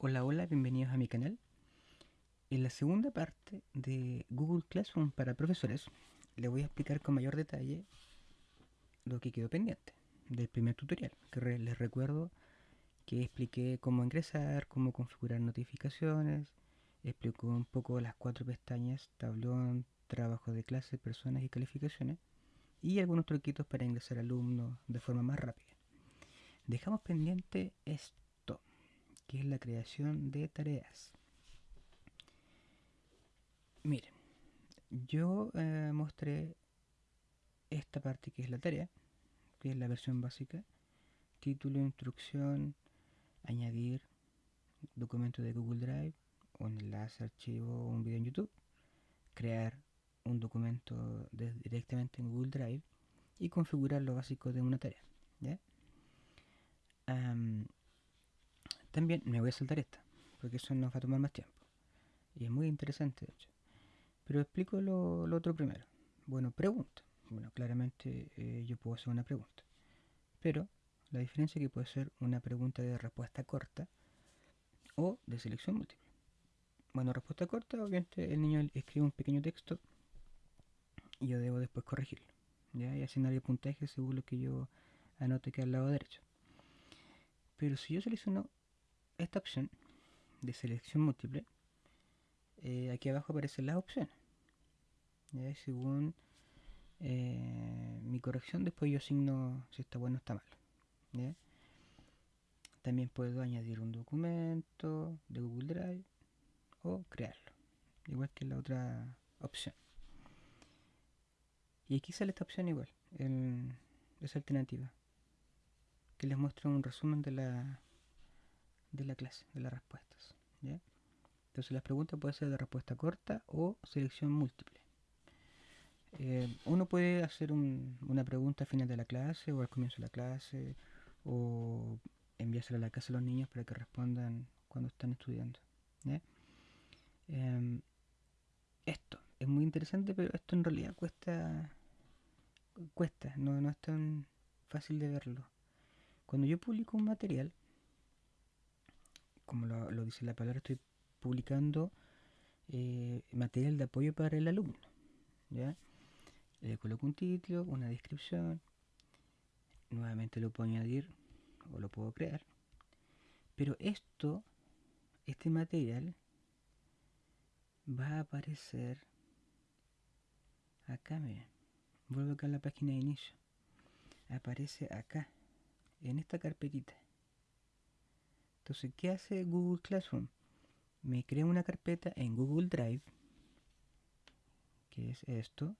Hola, hola, bienvenidos a mi canal. En la segunda parte de Google Classroom para profesores, les voy a explicar con mayor detalle lo que quedó pendiente del primer tutorial, que les recuerdo que expliqué cómo ingresar, cómo configurar notificaciones, explicó un poco las cuatro pestañas, tablón, trabajo de clase, personas y calificaciones, y algunos truquitos para ingresar alumnos de forma más rápida. Dejamos pendiente esto, que es la creación de tareas. Miren, yo eh, mostré esta parte que es la tarea, que es la versión básica, título, instrucción, añadir documento de Google Drive, un enlace, archivo un video en YouTube, crear un documento directamente en Google Drive y configurar lo básico de una tarea. También me voy a saltar esta, porque eso nos va a tomar más tiempo. Y es muy interesante, de hecho. Pero explico lo, otro primero. Bueno, pregunta. Bueno, claramente eh, yo puedo hacer una pregunta. Pero la diferencia es que puede ser una pregunta de respuesta corta o de selección múltiple. Bueno, respuesta corta, obviamente el niño escribe un pequeño texto y yo debo después corregirlo. ¿ya? Y asignarle puntaje según lo que yo anote que al lado derecho. Pero si yo selecciono esta opción de selección múltiple, eh, aquí abajo aparecen las opciones. ¿ya? según eh, mi corrección, después yo asigno si está bueno o está mal. También puedo añadir un documento de Google Drive o crearlo, igual que la otra opción. Y aquí sale esta opción igual, en esa alternativa, que les muestra un resumen de la, de la clase, de las respuestas. Entonces las preguntas pueden ser de respuesta corta o selección múltiple. Eh, uno puede hacer una pregunta al final de la clase o al comienzo de la clase o enviársela a la casa a los niños para que respondan cuando están estudiando. Em, esto es muy interesante, pero esto en realidad cuesta, cuesta, no, no es tan fácil de verlo. Cuando yo publico un material, como lo, dice la palabra, estoy publicando eh, material de apoyo para el alumno. ¿ya? Le coloco un título, una descripción, nuevamente lo puedo añadir o lo puedo crear. Pero esto, este material, va a aparecer acá, miren. Vuelvo acá a la página de inicio. Aparece acá, en esta carpetita. Entonces, ¿qué hace Google Classroom? Me crea una carpeta en Google Drive, que es esto,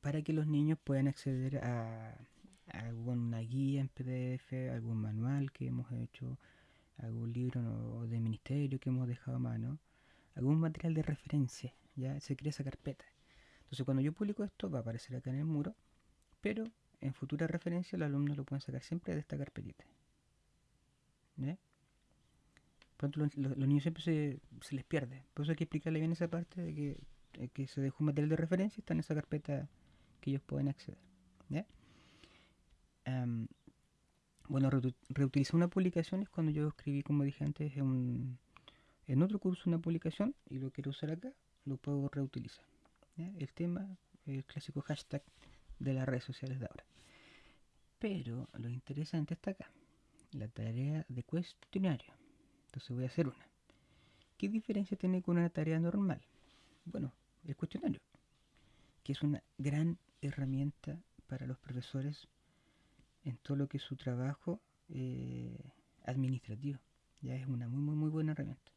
para que los niños puedan acceder a, alguna guía en PDF, algún manual que hemos hecho, algún libro de ministerio que hemos dejado a mano, algún material de referencia, ya se crea esa carpeta. Entonces cuando yo publico esto va a aparecer acá en el muro, pero en futura referencia los alumnos lo pueden sacar siempre de esta carpetita. Pronto los, niños siempre se, les pierde. Por eso hay que explicarle bien esa parte de que, se dejó un material de referencia y está en esa carpeta que ellos pueden acceder. bueno, reutilizar una publicación es cuando yo escribí, como dije antes, en, en otro curso una publicación y lo quiero usar acá, lo puedo reutilizar. El tema, el clásico hashtag de las redes sociales de ahora. Pero lo interesante está acá, la tarea de cuestionario. Entonces voy a hacer una. ¿Qué diferencia tiene con una tarea normal? Bueno, el cuestionario, que es una gran herramienta para los profesores en todo lo que es su trabajo eh, administrativo. Ya es una muy, muy, muy buena herramienta.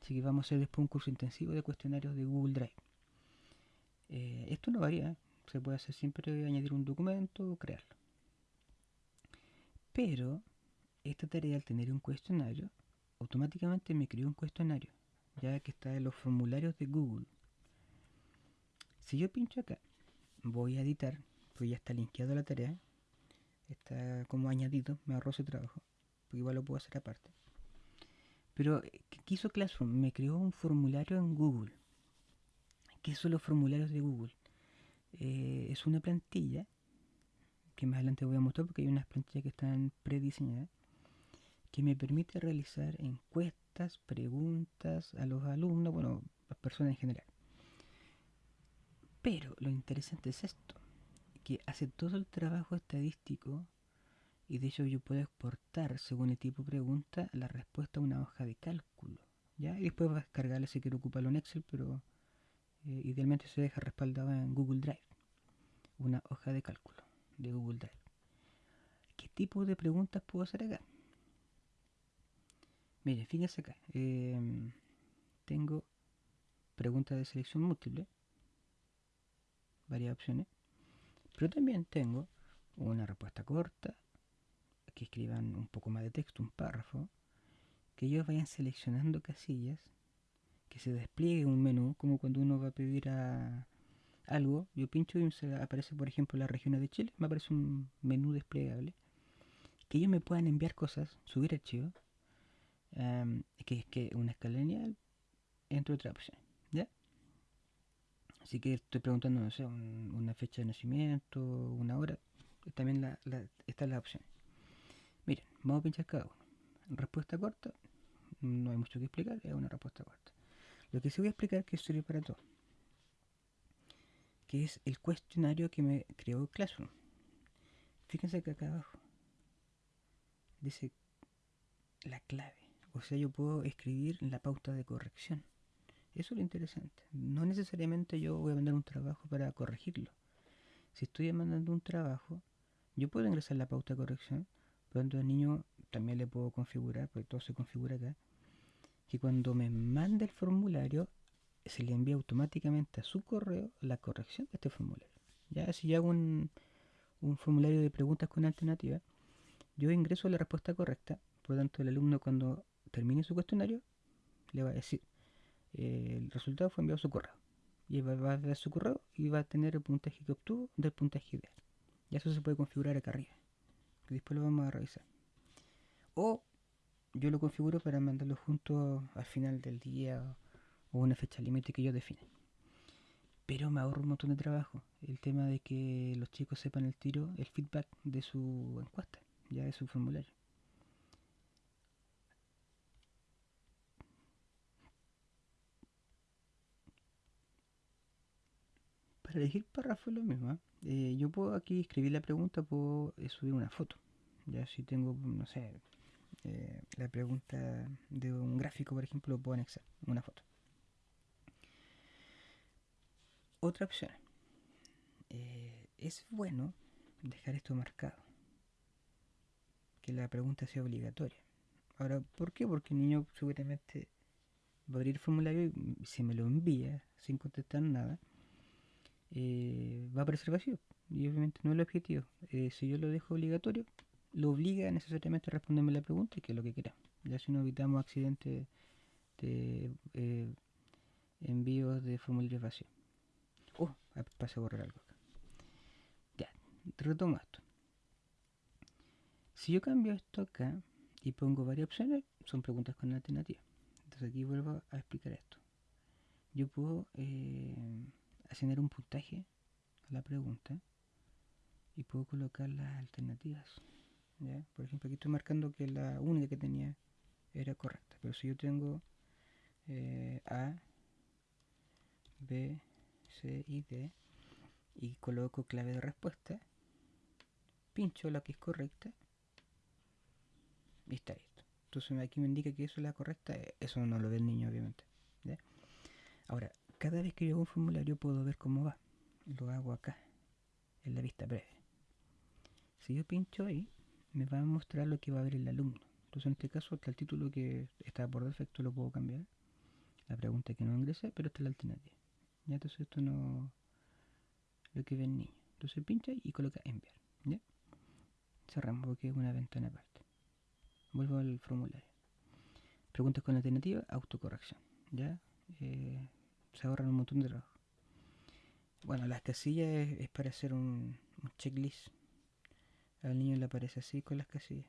Así que vamos a hacer después un curso intensivo de cuestionarios de Google Drive. Eh, esto no varía, se puede hacer siempre añadir un documento o crearlo. Pero esta tarea al tener un cuestionario, automáticamente me creó un cuestionario, ya que está en los formularios de Google. Si yo pincho acá, voy a editar, pues ya está linkeado la tarea, está como añadido, me ahorro ese trabajo, porque igual lo puedo hacer aparte. Pero, ¿qué hizo Classroom? Me creó un formulario en Google. ¿Qué son los formularios de Google? Eh, es una plantilla que más adelante voy a mostrar porque hay unas plantillas que están prediseñadas que me permite realizar encuestas, preguntas a los alumnos, bueno, a las personas en general. Pero lo interesante es esto, que hace todo el trabajo estadístico y de hecho yo puedo exportar según el tipo de pregunta la respuesta a una hoja de cálculo. ¿ya? Y después va a descargarla si quiero ocuparlo en Excel, pero eh, idealmente se deja respaldado en Google Drive. Una hoja de cálculo de Google Drive. ¿Qué tipo de preguntas puedo hacer acá? Mire, fíjense acá. Em, tengo preguntas de selección múltiple. Varias opciones. Pero también tengo una respuesta corta, que escriban un poco más de texto, un párrafo, que ellos vayan seleccionando casillas, que se despliegue un menú, como cuando uno va a pedir a algo, yo pincho y se aparece, por ejemplo, las regiones de Chile, me aparece un menú desplegable, que ellos me puedan enviar cosas, subir archivos, que es que una escala lineal, entre otras opciones, ¿ya? Así que estoy preguntando, no sé, una fecha de nacimiento, una hora, también la, la, están las opciones. Miren, vamos a pinchar cada uno. Respuesta corta, no hay mucho que explicar, es una respuesta corta. Lo que sí voy a explicar que sirve para todo, que es el cuestionario que me creó Classroom. Fíjense que acá abajo dice la clave. O sea, yo puedo escribir la pauta de corrección. Eso es lo interesante. No necesariamente yo voy a mandar un trabajo para corregirlo. Si estoy mandando un trabajo, yo puedo ingresar la pauta de corrección, pero entonces al niño también le puedo configurar, porque todo se configura acá, que cuando me mande el formulario, se le envía automáticamente a su correo la corrección de este formulario. Ya si yo hago un, formulario de preguntas con alternativa, yo ingreso la respuesta correcta, por lo tanto el alumno cuando termine su cuestionario le va a decir eh, el resultado fue enviado a su correo y va, a ver su correo y va a tener el puntaje que obtuvo del puntaje ideal. Y eso se puede configurar acá arriba, después lo vamos a revisar. O yo lo configuro para mandarlo junto al final del día o una fecha límite que yo define. Pero me ahorro un montón de trabajo. El tema de que los chicos sepan el tiro, el feedback de su encuesta, ya de su formulario. Para elegir párrafo es lo mismo. ¿eh? Eh, yo puedo aquí escribir la pregunta, puedo eh, subir una foto. Ya si tengo, no sé, la pregunta de un gráfico, por ejemplo, puedo anexar una foto. Otra opción. es bueno dejar esto marcado. Que la pregunta sea obligatoria. Ahora, ¿por qué? Porque el niño seguramente va a abrir el formulario y si me lo envía sin contestar nada, eh, va a aparecer vacío. Y obviamente no es el objetivo. Eh, si yo lo dejo obligatorio, lo obliga necesariamente a responderme la pregunta y que es lo que queramos. Ya si no evitamos accidentes de eh, envíos de formularios vacíos. Oh, pasé a borrar algo acá. Ya, retomo esto. Si yo cambio esto acá y pongo varias opciones, son preguntas con alternativa. Entonces aquí vuelvo a explicar esto. Yo puedo asignar un puntaje a la pregunta y puedo colocar las alternativas. Por ejemplo, aquí estoy marcando que la única que tenía era correcta, pero si yo tengo eh, A, B, C y D y coloco clave de respuesta, pincho la que es correcta y está listo. Entonces aquí me indica que eso es la correcta, eso no lo ve el niño obviamente. Ahora, cada vez que yo hago un formulario puedo ver cómo va. Lo hago acá, en la vista breve. Si yo pincho ahí, me va a mostrar lo que va a ver el alumno. Entonces en este caso está el título que está por defecto, lo puedo cambiar. La pregunta que no ingresé, pero esta es la alternativa. ¿Ya? Entonces esto no lo que ve el niño. Entonces pincha y coloca enviar. ¿Ya? Cerramos porque es una ventana aparte. Vuelvo al formulario. Preguntas con alternativa, autocorrección. ¿Ya? Eh, se ahorran un montón de trabajo. Bueno, las casillas es, para hacer un, checklist. Al niño le aparece así con las casillas.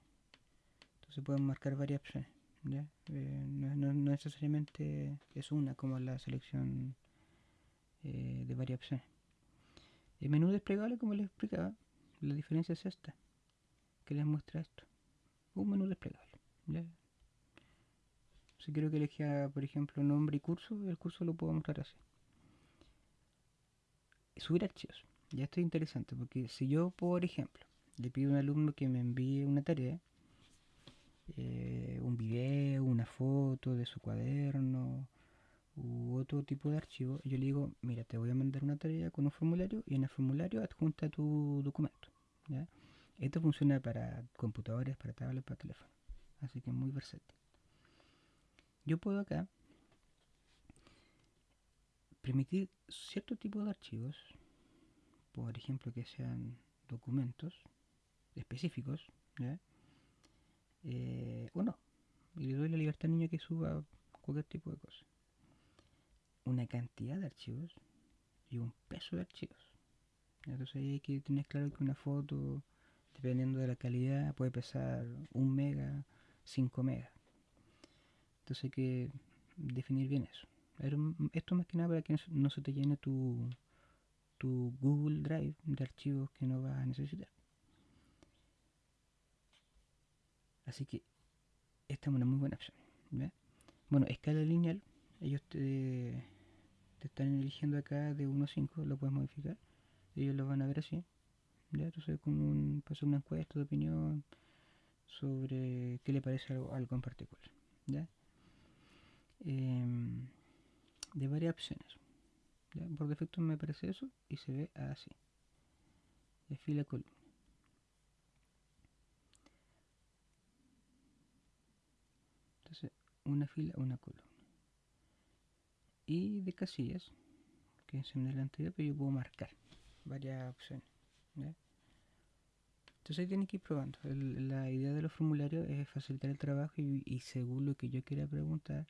Entonces pueden marcar varias opciones. ¿ya? Eh, no, necesariamente es una como la selección eh, de varias opciones. El menú desplegable, como les explicaba, la diferencia es esta. Que les muestra esto. Un menú desplegable. Si quiero que elija, por ejemplo, nombre y curso, el curso lo puedo mostrar así. Subir archivos. Ya esto es interesante porque si yo, por ejemplo, le pido a un alumno que me envíe una tarea, eh, un video, una foto de su cuaderno u otro tipo de archivo, yo le digo, mira, te voy a mandar una tarea con un formulario y en el formulario adjunta tu documento. Esto funciona para computadores, para tablets, para teléfono. Así que es muy versátil. Yo puedo acá permitir cierto tipo de archivos, por ejemplo que sean documentos específicos, eh, o no. Y le doy la libertad al niño que suba cualquier tipo de cosa. Una cantidad de archivos y un peso de archivos. Entonces hay que tener claro que una foto, dependiendo de la calidad, puede pesar un mega, 5 megas. Entonces hay que definir bien eso. Esto más que nada para que no se te llene tu, tu Google Drive de archivos que no vas a necesitar. Así que esta es una muy buena opción. Bueno, escala lineal, ellos te, te, están eligiendo acá de 1 a 5, lo puedes modificar. Ellos lo van a ver así. ¿ya? Entonces, como un, pasó una encuesta de opinión sobre qué le parece algo, en particular. ¿ya? Em, de varias opciones. Por defecto me parece eso y se ve así. De fila columna. Entonces, una fila, una columna. Y de casillas, que en el anterior, pero yo puedo marcar varias opciones. Entonces ahí tienen que ir probando. la idea de los formularios es facilitar el trabajo y, según lo que yo quiera preguntar,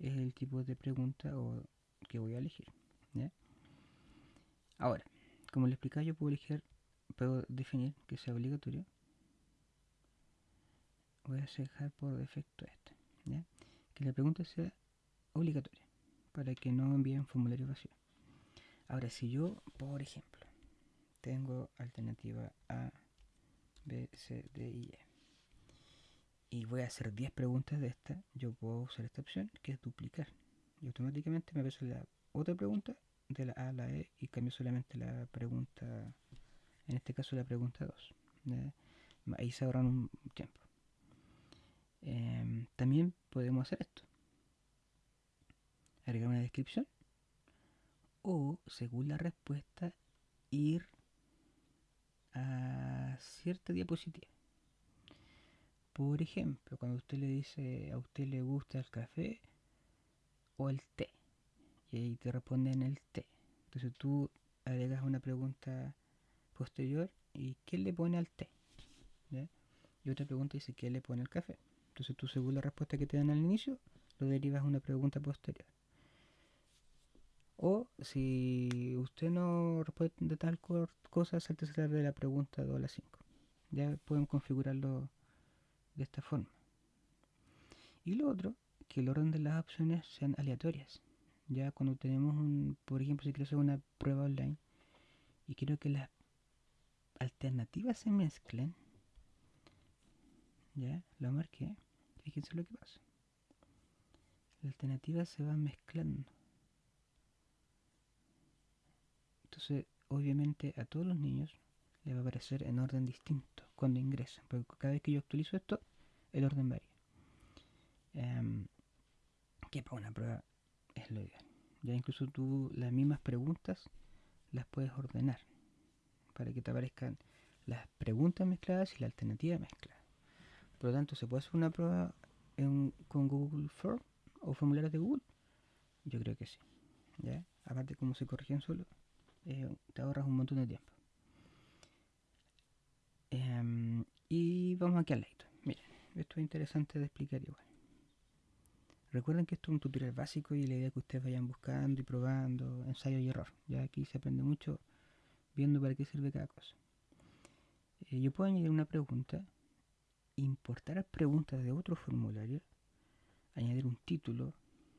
es el tipo de pregunta o, que voy a elegir. Ahora, como le explicaba, yo puedo elegir, puedo definir que sea obligatorio. Voy a dejar por defecto esto. Que la pregunta sea obligatoria para que no envíen formulario vacío. Ahora, si yo, por ejemplo, tengo alternativa A, B, C, D y E y voy a hacer 10 preguntas de esta, yo puedo usar esta opción que es duplicar. Y automáticamente me aparece la otra pregunta de la A a la E y cambio solamente la pregunta, en este caso la pregunta 2. Ahí se ahorran un tiempo. Em, también podemos hacer esto. Agregar una descripción o, según la respuesta, ir a cierta diapositiva. Por ejemplo, cuando usted le dice a usted le gusta el café o el té, y ahí te responden el té. Entonces tú agregas una pregunta posterior y ¿qué le pone al té? Y otra pregunta dice ¿qué le pone al café? Entonces tú según la respuesta que te dan al inicio, lo derivas a una pregunta posterior. O si usted no responde tal cosa, salte de la pregunta 2 a la 5. Ya pueden configurarlo de esta forma. Y lo otro, que el orden de las opciones sean aleatorias. Ya cuando tenemos un, por ejemplo, si quiero hacer una prueba online y quiero que las alternativas se mezclen, ya lo marqué, fíjense lo que pasa. Las alternativas se van mezclando. Entonces, obviamente a todos los niños le va a aparecer en orden distinto cuando ingresan, porque cada vez que yo actualizo esto, el orden varía. Em, que para una prueba es lo ideal. Ya incluso tú las mismas preguntas las puedes ordenar para que te aparezcan las preguntas mezcladas y la alternativa mezclada. Por lo tanto, ¿se puede hacer una prueba con Google Form o formularios de Google? Yo creo que sí. ¿ya? Aparte, como se corrigen solo, eh, te ahorras un montón de tiempo. Em, y vamos aquí al lado. Miren, esto es interesante de explicar igual. Recuerden que esto es un tutorial básico y la idea es que ustedes vayan buscando y probando, ensayo y error. Ya aquí se aprende mucho viendo para qué sirve cada cosa. Eh, yo puedo añadir una pregunta, importar preguntas de otro formulario, añadir un título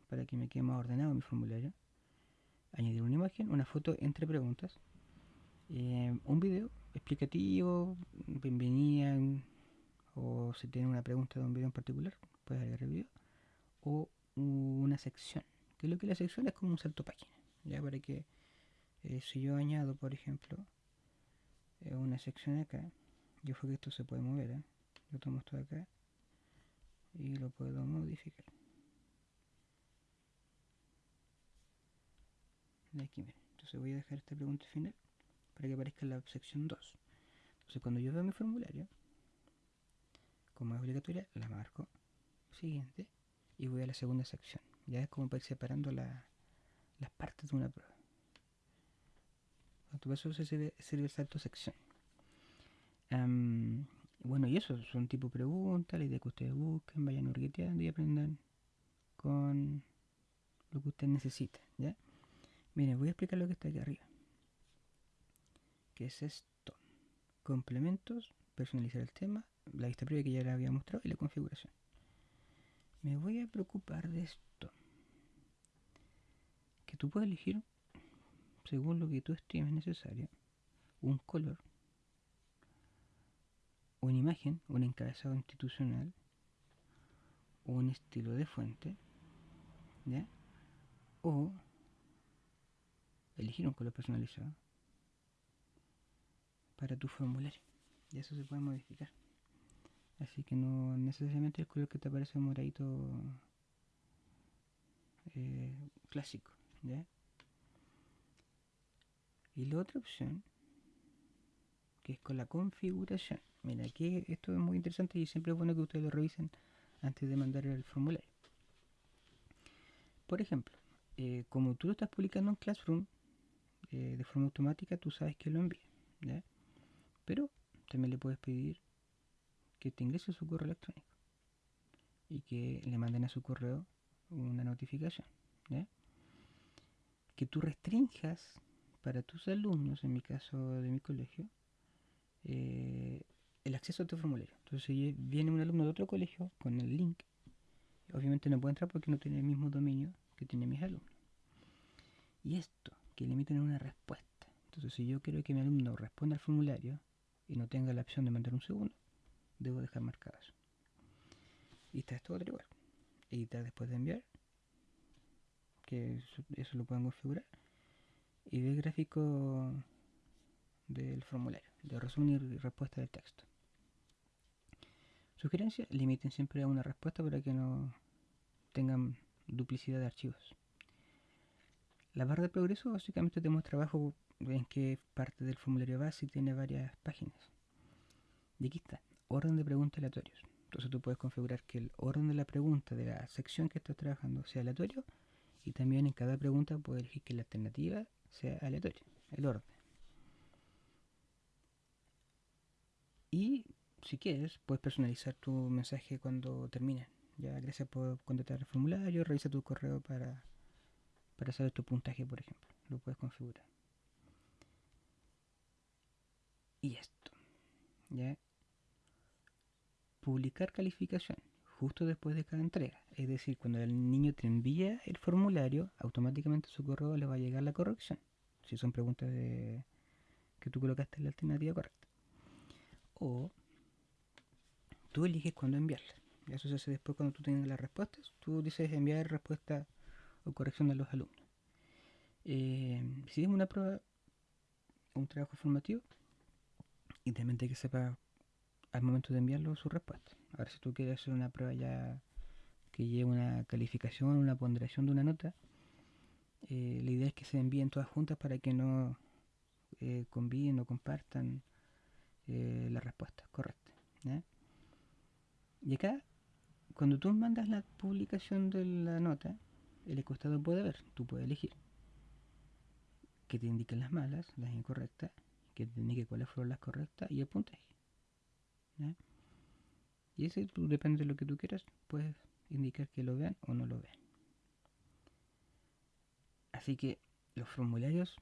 para que me quede más ordenado mi formulario, añadir una imagen, una foto entre preguntas, eh, un video explicativo, bienvenida, o si tiene una pregunta de un video en particular, puedes agregar el video, o una sección. Que lo que la sección es como un salto página. Ya para que eh, si yo añado, por ejemplo, eh, una sección acá, yo creo que esto se puede mover, yo tomo esto de acá y lo puedo modificar. Aquí, miren. Entonces voy a dejar esta pregunta final para que aparezca la sección 2. Entonces cuando yo veo mi formulario, como es obligatoria, la marco, siguiente, y voy a la segunda sección. Ya es como para ir separando las partes de una prueba. Por eso se sirve, el salto sección. bueno, y eso son tipo preguntas, la idea que ustedes busquen, vayan orgueteando y aprendan con lo que ustedes necesiten, ¿ya? Miren, voy a explicar lo que está aquí arriba. ¿Qué es esto? Complementos, personalizar el tema, la vista previa que ya les había mostrado y la configuración. Me voy a preocupar de esto. Que tú puedes elegir, según lo que tú estimes necesario, un color, una imagen, un encabezado institucional, un estilo de fuente, ¿ya? O elegir un color personalizado para tu formulario. Y eso se puede modificar. Así que no necesariamente el color que te aparece moradito eh, clásico. Y la otra opción, que es con la configuración. Mira, aquí esto es muy interesante y siempre es bueno que ustedes lo revisen antes de mandar el formulario. Por ejemplo, eh, como tú lo estás publicando en Classroom, eh, de forma automática tú sabes que lo envía. Pero también le puedes pedir que te ingrese su correo electrónico y que le manden a su correo una notificación. Que tú restringas para tus alumnos, en mi caso de mi colegio, eh, el acceso a tu formulario. Entonces, si viene un alumno de otro colegio con el link, obviamente no puede entrar porque no tiene el mismo dominio que tienen mis alumnos. Y esto, que le emiten una respuesta. Entonces, si yo quiero que mi alumno responda al formulario y no tenga la opción de mandar un segundo, debo dejar marcado eso. Y está esto otro igual. Editar después de enviar, que eso, lo pueden configurar. Y ver gráfico del formulario, de resumen y respuesta del texto. Sugerencia, limiten siempre a una respuesta para que no tengan duplicidad de archivos. La barra de progreso básicamente tenemos trabajo en qué parte del formulario va si tiene varias páginas. Y aquí está, orden de preguntas aleatorios. Entonces tú puedes configurar que el orden de la pregunta de la sección que estás trabajando sea aleatorio y también en cada pregunta puedes elegir que la alternativa sea aleatoria, el orden. Y si quieres, puedes personalizar tu mensaje cuando termine. Ya, gracias por contestar el formulario, revisa tu correo para para saber tu puntaje, por ejemplo. Lo puedes configurar. Y esto. ¿Ya? Publicar calificación justo después de cada entrega. Es decir, cuando el niño te envía el formulario, automáticamente a su correo le va a llegar la corrección. Si son preguntas de que tú colocaste en la alternativa correcta. O tú eliges cuándo enviarla. Eso se hace después cuando tú tengas las respuestas. Tú dices enviar respuesta o corrección de los alumnos. Eh, si es una prueba, un trabajo formativo, también que sepa al momento de enviarlo su respuesta. Ahora, si tú quieres hacer una prueba ya que lleve una calificación, una ponderación de una nota, eh, la idea es que se envíen todas juntas para que no eh, o compartan eh, la respuesta correcta. Y acá, cuando tú mandas la publicación de la nota, el encuestador puede ver, tú puedes elegir que te indiquen las malas, las incorrectas, que te indique cuáles fueron las correctas y el puntaje. Y ese depende de lo que tú quieras, puedes indicar que lo vean o no lo vean. Así que los formularios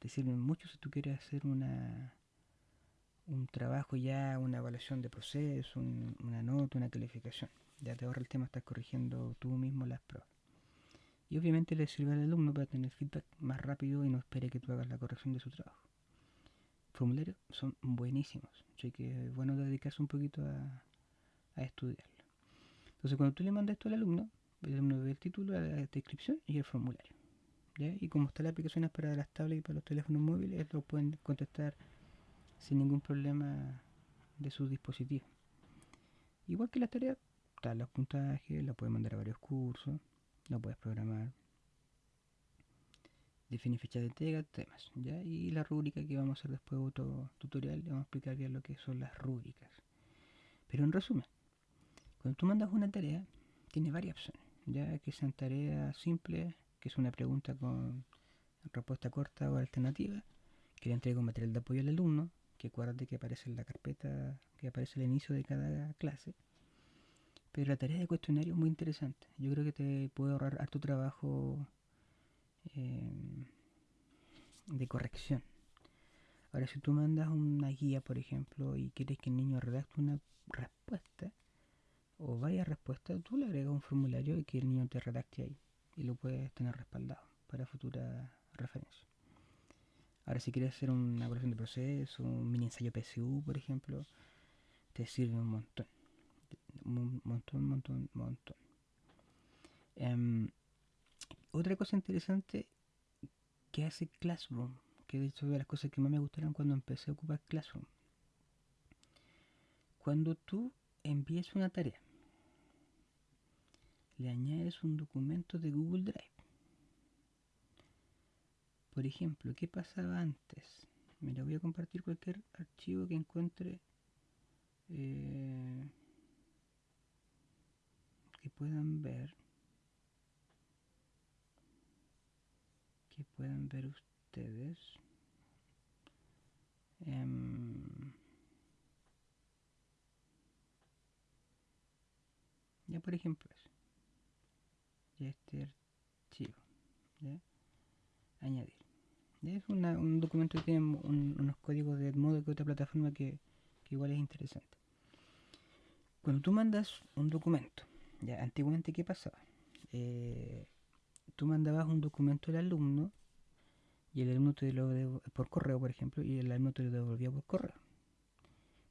te sirven mucho si tú quieres hacer una un trabajo ya, una evaluación de proceso, una nota, una calificación. Ya te ahorra el tema, estás corrigiendo tú mismo las pruebas. Y obviamente le sirve al alumno para tener feedback más rápido y no espere que tú hagas la corrección de su trabajo. Formularios son buenísimos, así que es bueno dedicarse un poquito a, a estudiarlo. Entonces cuando tú le mandas esto al alumno, el alumno ve el título, la descripción y el formulario. ¿ya? Y como está la aplicación es para las tablets y para los teléfonos móviles, lo pueden contestar sin ningún problema de sus dispositivos. Igual que las tareas, están los puntajes, la puedes mandar a varios cursos, la puedes programar, definir fecha de entrega, temas, ¿ya? Y la rúbrica que vamos a hacer después otro tutorial, vamos a explicar bien lo que son las rúbricas. Pero en resumen, cuando tú mandas una tarea, tiene varias opciones, ya que sean tareas simples, que es una pregunta con respuesta corta o alternativa, que le entrega un material de apoyo al alumno, que acuérdate que aparece en la carpeta, que aparece al inicio de cada clase. Pero la tarea de cuestionario es muy interesante. Yo creo que te puede ahorrar harto trabajo eh, de corrección. Ahora, si tú mandas una guía, por ejemplo, y quieres que el niño redacte una respuesta, o varias respuestas, tú le agregas un formulario y que el niño te redacte ahí. Y lo puedes tener respaldado para futura referencia. Ahora, si quieres hacer una evaluación de proceso, un mini ensayo PSU, por ejemplo, te sirve un montón. Un montón, montón, montón. Um, otra cosa interesante que hace Classroom, que de hecho de las cosas que más me gustaron cuando empecé a ocupar Classroom. Cuando tú envías una tarea, le añades un documento de Google Drive. Por ejemplo, ¿qué pasaba antes? Mira, voy a compartir cualquier archivo que encuentre eh, que puedan ver. Que puedan ver ustedes. Um, ya por ejemplo eso. Ya este archivo. ¿ya? Añadir. ¿ya? Es una, un documento que tiene un, unos códigos de modo que otra plataforma que, que igual es interesante. Cuando tú mandas un documento, ya antiguamente qué pasaba? Eh, tú mandabas un documento al alumno y el alumno te lo devolvía por correo, por ejemplo, y el alumno te lo devolvía por correo.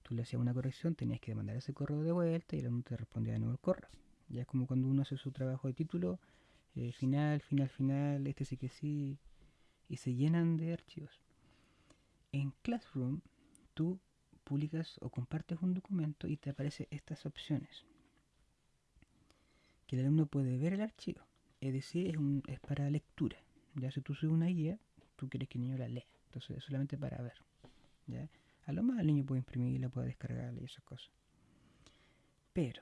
Tú le hacías una corrección, tenías que mandar ese correo de vuelta y el alumno te respondía de nuevo el correo. Ya es como cuando uno hace su trabajo de título, eh, final, final, final, este sí que sí, y se llenan de archivos. En Classroom, tú publicas o compartes un documento y te aparecen estas opciones. Que el alumno puede ver el archivo, es decir, es, un, es para lectura. Ya si tú subes una guía, tú quieres que el niño la lea, entonces es solamente para ver. ¿ya? A lo más el niño puede imprimirla, puede descargarla y esas cosas. Pero,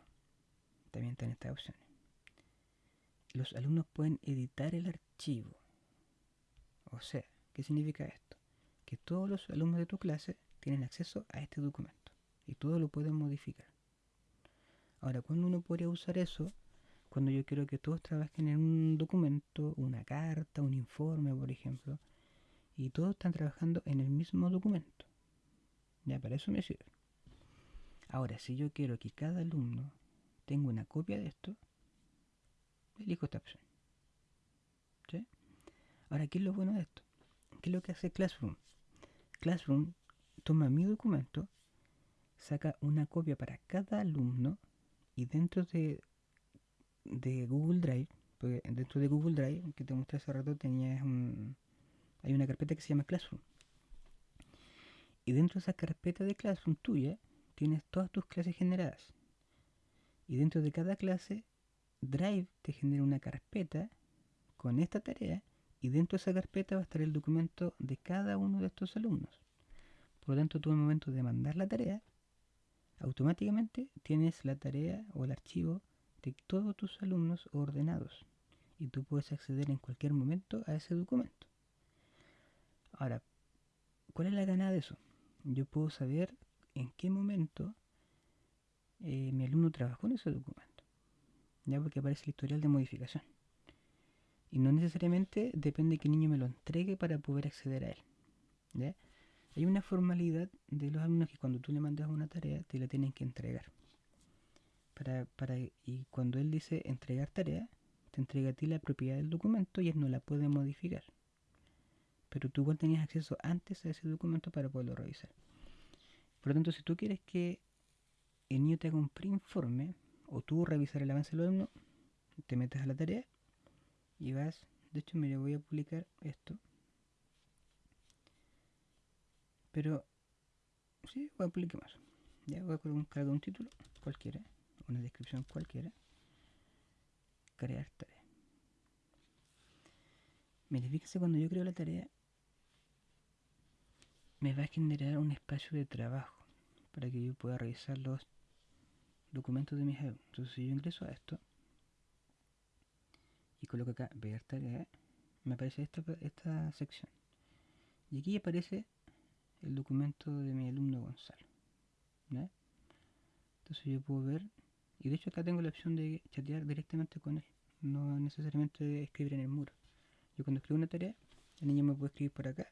también están estas opciones. Los alumnos pueden editar el archivo. O sea, ¿qué significa esto? Que todos los alumnos de tu clase tienen acceso a este documento y todo lo pueden modificar. Ahora, ¿cuándo uno podría usar eso? Cuando yo quiero que todos trabajen en un documento, una carta, un informe, por ejemplo, y todos están trabajando en el mismo documento. Ya, para eso me sirve. Ahora, si yo quiero que cada alumno tenga una copia de esto, elijo esta opción. ¿Sí? Ahora, ¿qué es lo bueno de esto? ¿Qué es lo que hace Classroom? Classroom toma mi documento, saca una copia para cada alumno y dentro de, de Google Drive, porque dentro de Google Drive, que te mostré hace rato, tenías un, hay una carpeta que se llama Classroom. Y dentro de esa carpeta de Classroom tuya, tienes todas tus clases generadas. Y dentro de cada clase, Drive te genera una carpeta con esta tarea y dentro de esa carpeta va a estar el documento de cada uno de estos alumnos. Por lo tanto, tú el momento de mandar la tarea, automáticamente tienes la tarea o el archivo de todos tus alumnos ordenados y tú puedes acceder en cualquier momento a ese documento. Ahora, ¿cuál es la ganada de eso? Yo puedo saber en qué momento eh, mi alumno trabajó en ese documento, ya porque aparece el historial de modificación. Y no necesariamente depende que el niño me lo entregue para poder acceder a él. Hay una formalidad de los alumnos que cuando tú le mandas una tarea te la tienen que entregar. Para, para, y cuando él dice entregar tarea, te entrega a ti la propiedad del documento y él no la puede modificar. Pero tú igual tenías acceso antes a ese documento para poderlo revisar. Por lo tanto, si tú quieres que el niño te haga un preinforme o tú revisar el avance del alumno, te metes a la tarea y vas, de hecho mire voy a publicar esto, pero sí, voy a publicar más, ya voy a colocar un título cualquiera, una descripción cualquiera, crear tarea. Mire, fíjense cuando yo creo la tarea, me va a generar un espacio de trabajo para que yo pueda revisar los documentos de mis alumnos. Entonces si yo ingreso a esto y coloco acá ver tarea, me aparece esta, esta sección. Y aquí aparece el documento de mi alumno Gonzalo. Entonces yo puedo ver, y de hecho acá tengo la opción de chatear directamente con él, no necesariamente escribir en el muro. Yo cuando escribo una tarea, el niño me puede escribir por acá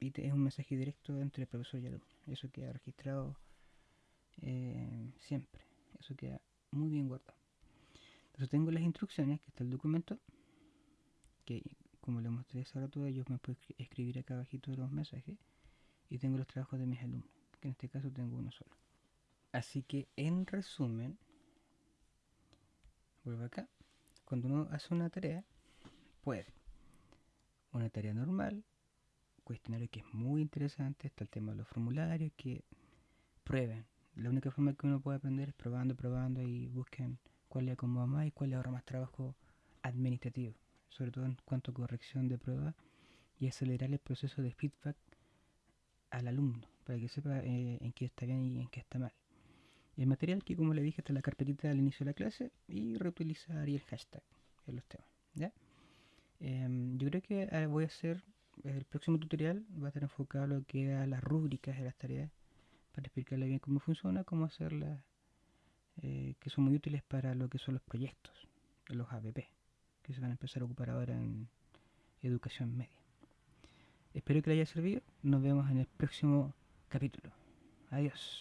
y es un mensaje directo entre el profesor y el alumno. Eso queda registrado eh, siempre. Eso queda muy bien guardado. Entonces tengo las instrucciones, que está el documento, que como le mostré hace rato, ellos me pueden escribir acá abajito los mensajes. Y tengo los trabajos de mis alumnos, que en este caso tengo uno solo. Así que en resumen, vuelvo acá. Cuando uno hace una tarea, puede. Una tarea normal, cuestionario que es muy interesante, está el tema de los formularios, que prueben. La única forma que uno puede aprender es probando, probando y busquen cuál le acomoda más y cuál le ahorra más trabajo administrativo, sobre todo en cuanto a corrección de pruebas y acelerar el proceso de feedback al alumno para que sepa eh, en qué está bien y en qué está mal. El material que como le dije está en la carpetita al inicio de la clase y reutilizar el hashtag en los temas. ¿ya? Em, yo creo que ah, voy a hacer el próximo tutorial va a estar enfocado a lo que a las rúbricas de las tareas para explicarle bien cómo funciona, cómo hacerlas, eh, que son muy útiles para lo que son los proyectos, los ABP, que se van a empezar a ocupar ahora en educación media. Espero que les haya servido. Nos vemos en el próximo capítulo. Adiós.